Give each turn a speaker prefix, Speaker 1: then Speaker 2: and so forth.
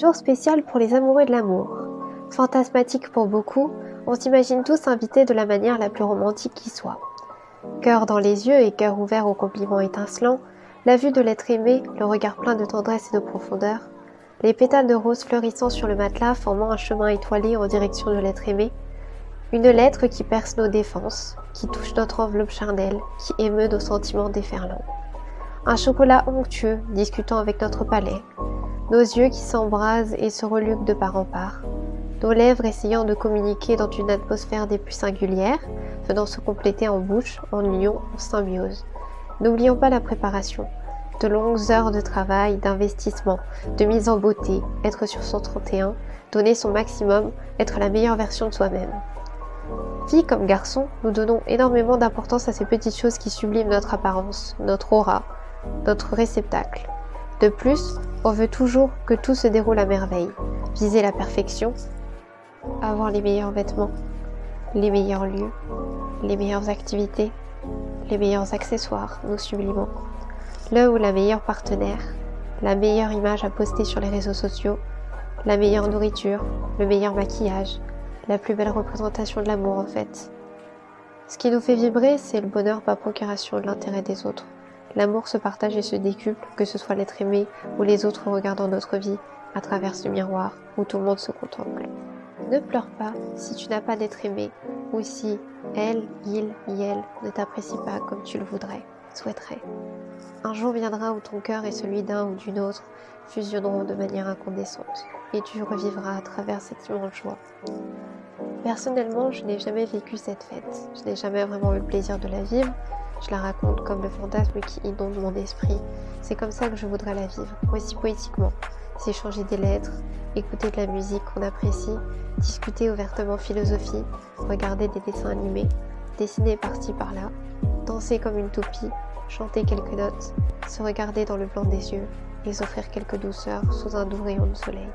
Speaker 1: Jour spécial pour les amoureux de l'amour. Fantasmatique pour beaucoup, on s'imagine tous invités de la manière la plus romantique qui soit. Cœur dans les yeux et cœur ouvert aux compliments étincelants, la vue de l'être aimé, le regard plein de tendresse et de profondeur, les pétales de rose fleurissant sur le matelas formant un chemin étoilé en direction de l'être aimé, une lettre qui perce nos défenses, qui touche notre enveloppe charnelle, qui émeut nos sentiments déferlants. Un chocolat onctueux discutant avec notre palais, nos yeux qui s'embrasent et se reluquent de part en part, nos lèvres essayant de communiquer dans une atmosphère des plus singulières, venant se compléter en bouche, en union, en symbiose. N'oublions pas la préparation, de longues heures de travail, d'investissement, de mise en beauté, être sur son 31, donner son maximum, être la meilleure version de soi-même. Fille comme garçon, nous donnons énormément d'importance à ces petites choses qui subliment notre apparence, notre aura, notre réceptacle. De plus, on veut toujours que tout se déroule à merveille, viser la perfection, avoir les meilleurs vêtements, les meilleurs lieux, les meilleures activités, les meilleurs accessoires, nous sublimons, le ou la meilleure partenaire, la meilleure image à poster sur les réseaux sociaux, la meilleure nourriture, le meilleur maquillage, la plus belle représentation de l'amour en fait. Ce qui nous fait vibrer, c'est le bonheur par procuration de l'intérêt des autres. L'amour se partage et se décuple, que ce soit l'être aimé ou les autres regardant notre vie à travers ce miroir où tout le monde se contemple. Ne pleure pas si tu n'as pas d'être aimé ou si elle, il, elle ne t'apprécie pas comme tu le voudrais, souhaiterais. Un jour viendra où ton cœur et celui d'un ou d'une autre fusionneront de manière incandescente et tu revivras à travers cette immense joie. Personnellement, je n'ai jamais vécu cette fête. Je n'ai jamais vraiment eu le plaisir de la vivre. Je la raconte comme le fantasme qui inonde mon esprit. C'est comme ça que je voudrais la vivre, aussi poétiquement. S'échanger des lettres, écouter de la musique qu'on apprécie, discuter ouvertement philosophie, regarder des dessins animés, dessiner par-ci par-là, danser comme une toupie, chanter quelques notes, se regarder dans le blanc des yeux et s'offrir quelques douceurs sous un doux rayon de soleil.